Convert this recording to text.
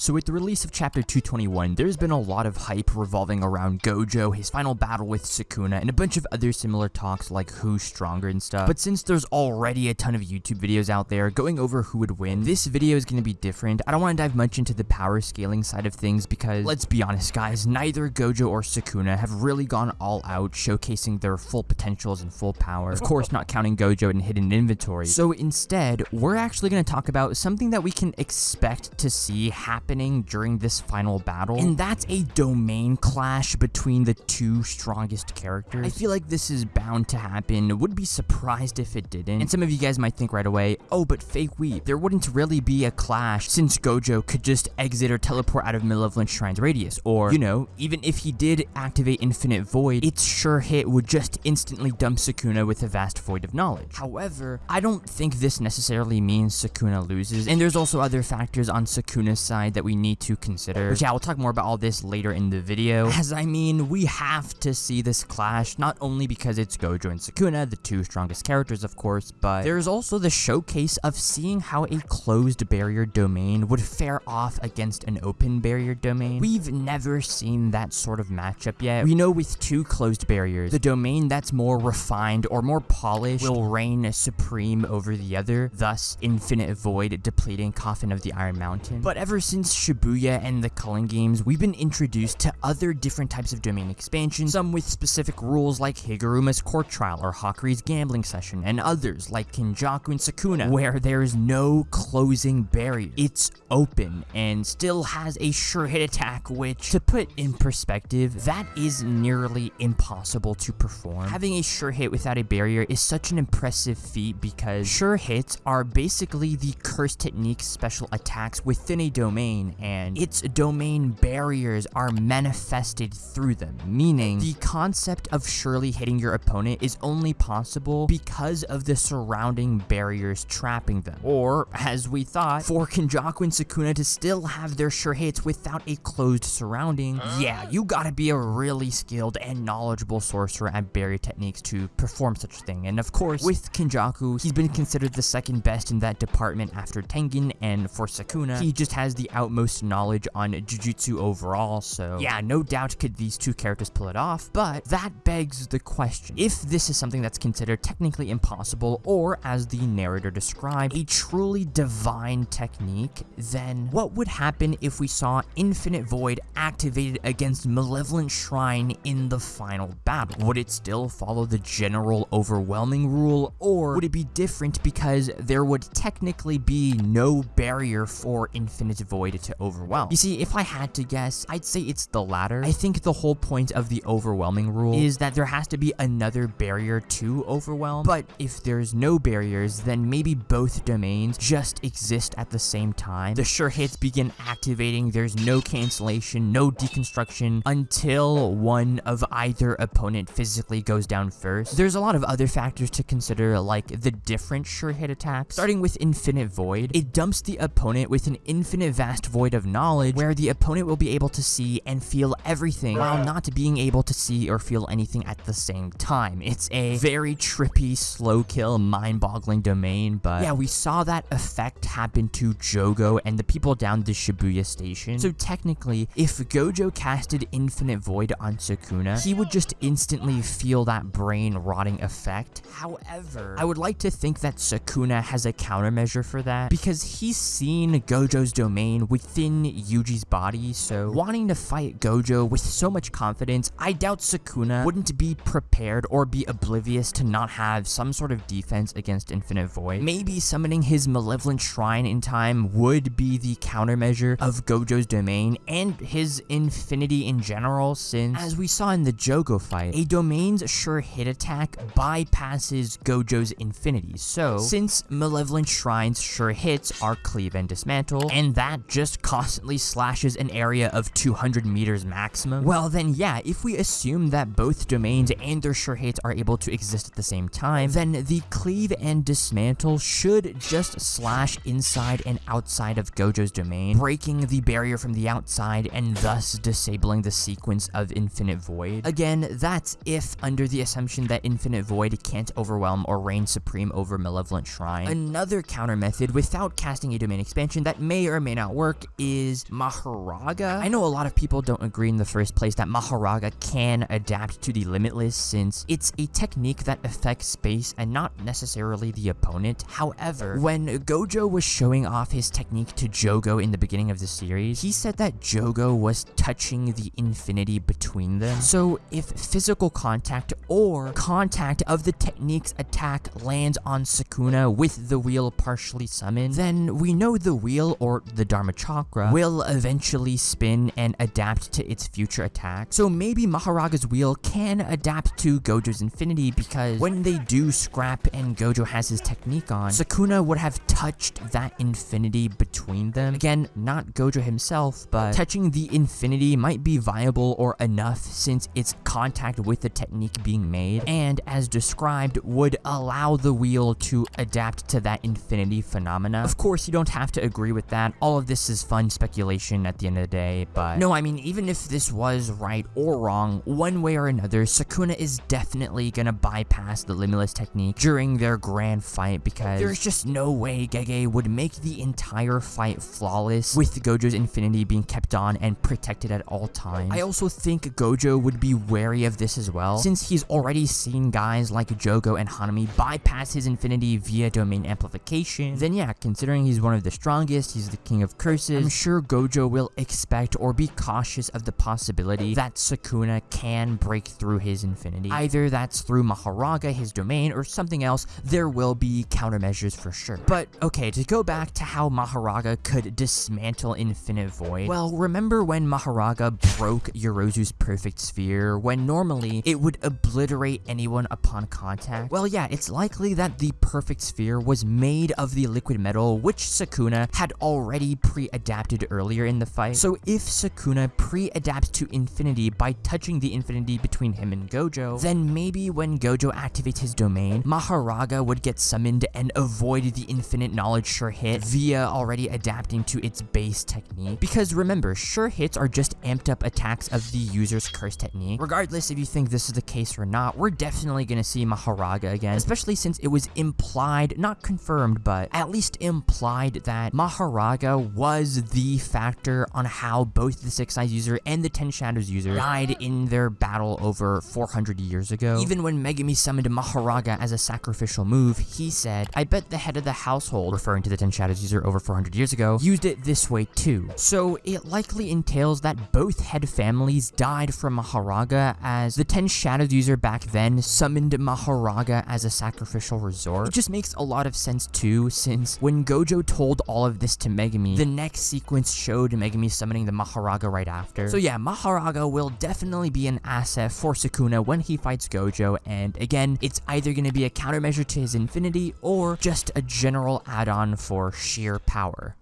So with the release of Chapter 221, there's been a lot of hype revolving around Gojo, his final battle with Sukuna, and a bunch of other similar talks like who's stronger and stuff. But since there's already a ton of YouTube videos out there going over who would win, this video is going to be different. I don't want to dive much into the power scaling side of things because, let's be honest guys, neither Gojo or Sukuna have really gone all out, showcasing their full potentials and full power. Of course, not counting Gojo in hidden inventory. So instead, we're actually going to talk about something that we can expect to see happen happening during this final battle, and that's a domain clash between the two strongest characters. I feel like this is bound to happen, would be surprised if it didn't, and some of you guys might think right away, oh, but Fake Weave, there wouldn't really be a clash since Gojo could just exit or teleport out of Malevolent Shrine's radius, or, you know, even if he did activate Infinite Void, its sure hit would just instantly dump Sukuna with a vast void of knowledge. However, I don't think this necessarily means Sukuna loses, and there's also other factors on Sukuna's side that that we need to consider. Which yeah, we'll talk more about all this later in the video. As I mean, we have to see this clash, not only because it's Gojo and Sukuna, the two strongest characters of course, but there's also the showcase of seeing how a closed barrier domain would fare off against an open barrier domain. We've never seen that sort of matchup yet. We know with two closed barriers, the domain that's more refined or more polished will reign supreme over the other, thus Infinite Void depleting Coffin of the Iron Mountain. But ever since since Shibuya and the Culling games, we've been introduced to other different types of domain expansion, some with specific rules like Higuruma's Court Trial or Hakari's Gambling Session, and others like Kenjaku and Sukuna, where there's no closing barrier. It's open and still has a sure hit attack, which, to put in perspective, that is nearly impossible to perform. Having a sure hit without a barrier is such an impressive feat because sure hits are basically the curse technique special attacks within a domain domain, and its domain barriers are manifested through them, meaning the concept of surely hitting your opponent is only possible because of the surrounding barriers trapping them. Or, as we thought, for Kenjaku and Sukuna to still have their sure hits without a closed surrounding, yeah, you gotta be a really skilled and knowledgeable sorcerer at barrier techniques to perform such a thing. And of course, with Kenjaku, he's been considered the second best in that department after Tengen, and for Sukuna, he just has the outmost knowledge on Jujutsu overall, so yeah, no doubt could these two characters pull it off, but that begs the question, if this is something that's considered technically impossible, or as the narrator described, a truly divine technique, then what would happen if we saw Infinite Void activated against Malevolent Shrine in the final battle? Would it still follow the general overwhelming rule, or would it be different because there would technically be no barrier for Infinite Void to overwhelm. You see, if I had to guess, I'd say it's the latter. I think the whole point of the overwhelming rule is that there has to be another barrier to overwhelm, but if there's no barriers, then maybe both domains just exist at the same time. The sure hits begin activating, there's no cancellation, no deconstruction until one of either opponent physically goes down first. There's a lot of other factors to consider like the different sure hit attacks. Starting with Infinite Void, it dumps the opponent with an infinite vast vast void of knowledge where the opponent will be able to see and feel everything while not being able to see or feel anything at the same time. It's a very trippy, slow kill, mind-boggling domain, but yeah, we saw that effect happen to Jogo and the people down the Shibuya station. So technically, if Gojo casted Infinite Void on Sukuna, he would just instantly feel that brain rotting effect. However, I would like to think that Sukuna has a countermeasure for that because he's seen Gojo's domain within Yuji's body, so wanting to fight Gojo with so much confidence, I doubt Sukuna wouldn't be prepared or be oblivious to not have some sort of defense against Infinite Void. Maybe summoning his Malevolent Shrine in time would be the countermeasure of Gojo's domain and his infinity in general since, as we saw in the Jogo fight, a domain's sure hit attack bypasses Gojo's infinity. So, since Malevolent Shrine's sure hits are cleave and dismantle, and that just just constantly slashes an area of 200 meters maximum? Well then yeah, if we assume that both domains and their sure are able to exist at the same time, then the cleave and dismantle should just slash inside and outside of Gojo's domain, breaking the barrier from the outside and thus disabling the sequence of Infinite Void. Again, that's if under the assumption that Infinite Void can't overwhelm or reign supreme over Malevolent Shrine. Another counter method without casting a domain expansion that may or may not work is Mahoraga. I know a lot of people don't agree in the first place that Mahoraga can adapt to the Limitless since it's a technique that affects space and not necessarily the opponent. However, when Gojo was showing off his technique to Jogo in the beginning of the series, he said that Jogo was touching the infinity between them. So if physical contact or contact of the technique's attack lands on Sukuna with the wheel partially summoned, then we know the wheel or the Dharma Chakra will eventually spin and adapt to its future attack. So maybe Mahoraga's wheel can adapt to Gojo's infinity because when they do scrap and Gojo has his technique on, Sukuna would have touched that infinity between them. Again, not Gojo himself, but touching the infinity might be viable or enough since it's contact with the technique being made, and as described, would allow the wheel to adapt to that infinity phenomena. Of course, you don't have to agree with that. All of this is fun speculation at the end of the day, but no, I mean, even if this was right or wrong, one way or another, Sukuna is definitely gonna bypass the Limitless technique during their grand fight because there's just no way Gege would make the entire fight flawless with Gojo's Infinity being kept on and protected at all times. I also think Gojo would be wary of this as well, since he's already seen guys like Jogo and Hanami bypass his Infinity via domain amplification. Then yeah, considering he's one of the strongest, he's the king of curses, I'm sure Gojo will expect or be cautious of the possibility that Sukuna can break through his Infinity. Either that's through Mahoraga, his domain, or something else, there will be countermeasures for sure. But okay, to go back to how Mahoraga could dismantle Infinite Void, well, remember when Mahoraga broke Yorozu's perfect sphere, when normally it would obliterate anyone upon contact? Well, yeah, it's likely that the perfect sphere was made of the liquid metal, which Sukuna had already pre-adapted earlier in the fight. So if Sukuna pre-adapts to Infinity by touching the Infinity between him and Gojo, then maybe when Gojo activates his domain, Mahoraga would get summoned and avoid the infinite knowledge sure hit via already adapting to its base technique. Because remember, sure hits are just amped up attacks of the user's curse technique. Regardless if you think this is the case or not, we're definitely to see Mahoraga again, especially since it was implied, not confirmed, but at least implied that Mahoraga was the factor on how both the Six Eyes user and the Ten Shadows user died in their battle over 400 years ago. Even when Megumi summoned Mahoraga as a sacrificial move, he said, I bet the head of the household, referring to the Ten Shadows user over 400 years ago, used it this way too. So it likely entails that both head families died from Mahoraga as the Ten Shadows user back then summoned Mahoraga as a sacrificial resort. It just makes a lot of sense too, since when Gojo told all of this to Megumi, the next sequence showed Megumi summoning the Mahoraga right after. So yeah, Mahoraga will definitely be an asset for Sukuna when he fights Gojo, and again, it's either going to be a countermeasure to his infinity or just a general add-on for sheer power.